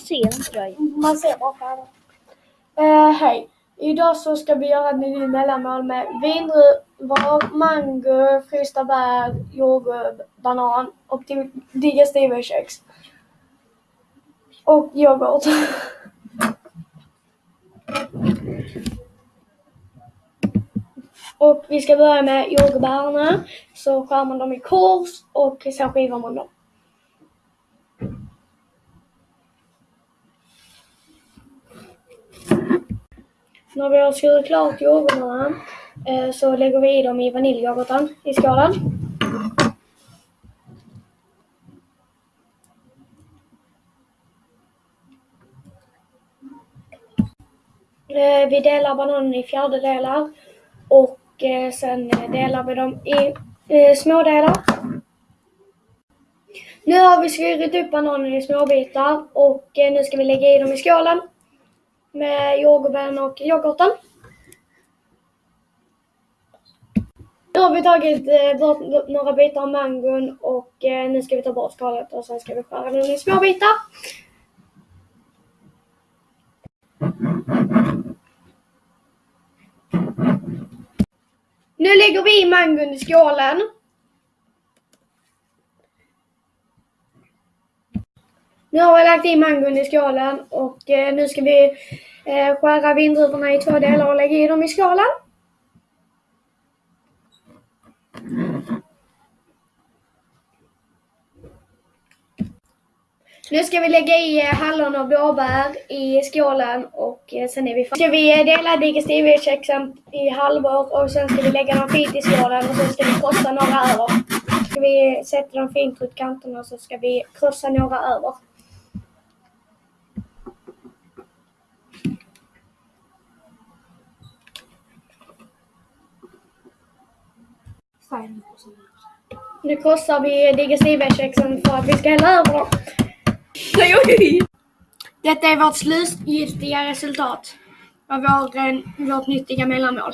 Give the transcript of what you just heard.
ser inte dig. Man ser bara färgen. Eh, hej. Idag så ska vi göra ett nytt mellanmål med vindruvor, mango, frysta bär, jordgubb, banan och digestiva digestivekex. Och yoghurt. Och vi ska börja med jordgubbarna. Så skär man dem i kors och sen skivar man dem. När vi har skurit klart jordgubbarna eh, så lägger vi i dem i vaniljyoghurten i skålen. Eh, vi delar bananen i fjärdedelar och eh, sen delar vi dem i eh, smådelar. Nu har vi skurit upp bananen i småbitar och eh, nu ska vi lägga i dem i skålen med jordgubben och yoghurten. Nu har vi tagit eh, bort några bitar av mangon och eh, nu ska vi ta bort skalet och sen ska vi skära den i små bitar. Nu lägger vi i mangon i skålen. Nu har vi lagt i mangon i skålen och eh, nu ska vi eh, skära vindruvorna i två delar och lägga i dem i skålen. Nu ska vi lägga i eh, hallon och blåbär i skålen och eh, sen är vi färdiga. Ska vi eh, dela digestivekexen i halvor och sen ska vi lägga dem fint i skålen och sen ska vi krossa några över. Ska vi sätta dem fint runt kanterna och så ska vi krossa några över. Nu krossar vi digestivkexen för att vi ska hälla över dem. Detta är vårt slutgiltiga resultat av vår, vårt nyttiga mellanmål.